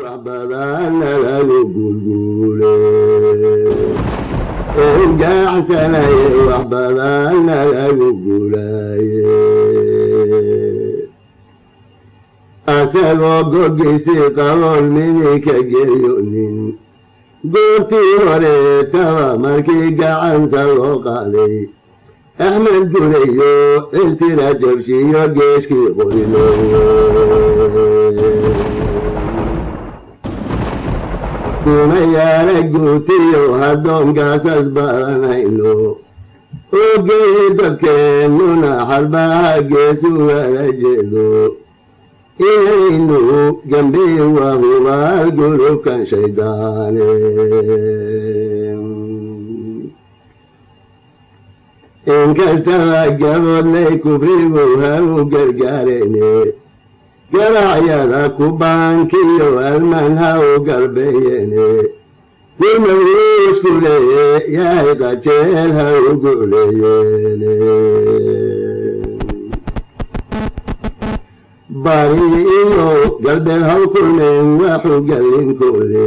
wax badanna lagu gulguule ergaxsanaye wax badanna lagu gulaaye asagoo goggiisii qabool midinka gelyonin goortii hore taba markii gacanta loo qaaday axmed gureyo ciltila jabshiyo geeshkii qoriloye dumayaala guutiyo haddoonkaasas badanayno ogeyi dadkeennuna xarbaha geesugala jeedo inaynu gambii waa hubaal shaydaane. Inkastaba gaboodlay kubrigu ha u gargaarene garacyada kubaankiyo alman ha u galbeeyene gurmawuskule yahay qajeel ha u guleeyene. Bari iyo galbeed haw kulmeen waxu gallinkoode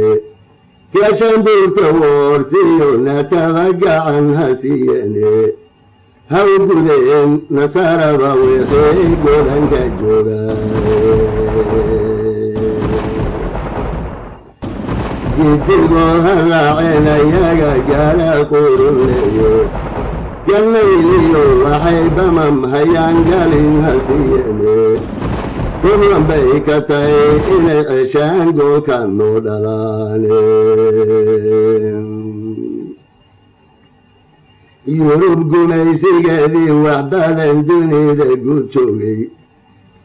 gashanbuurta woorsiyo nataba gacan ha siiyene haw gudeen nasaaraba wixii golanka joogaay gidigoo ha raaceen ayaga gaala qurunleeyo galnayliyo waxay bamam hayaan galin ha siiyene gurlan bay ka tahay inay ceshaan goolka noo dhalaane yurub gumaysigeedii wax dunida guud joogay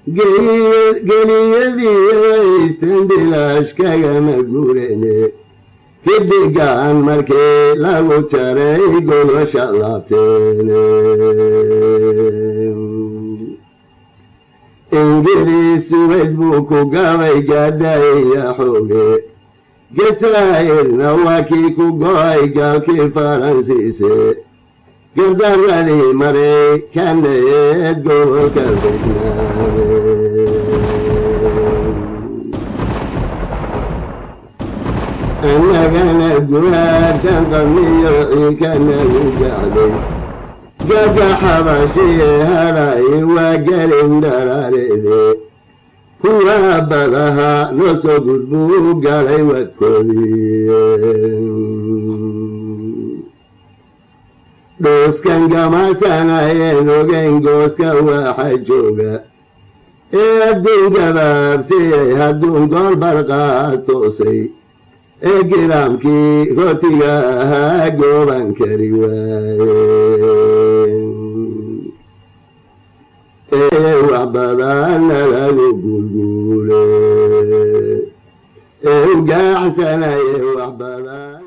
geliyadii haysteen bilaash kagama guurene kidigaan markii lagu jaray golosha laabteene ingiriis buu ku gabay gaadhaya xooge gasaa'irna waa kii ku go'ay gaalkii faransiise gardaradii maraykaneed gobolka fidnaade annagana guhaarkan qabniyo ciikanagu gacday gaga xabashiye hadhay waa gelin dhalaaleede kuwa badaha noo soo gudbuu galay wadkoodii dhooskan gamasanayeen ogeyn gooska waxa jooga ee adduun gabaabsiyey hadduun gool barqaa toosay ee giraamkii rootiga ahaa gooban kari waaye wax badanna lagu gulguule. Ee ugaaxsanaye wax badan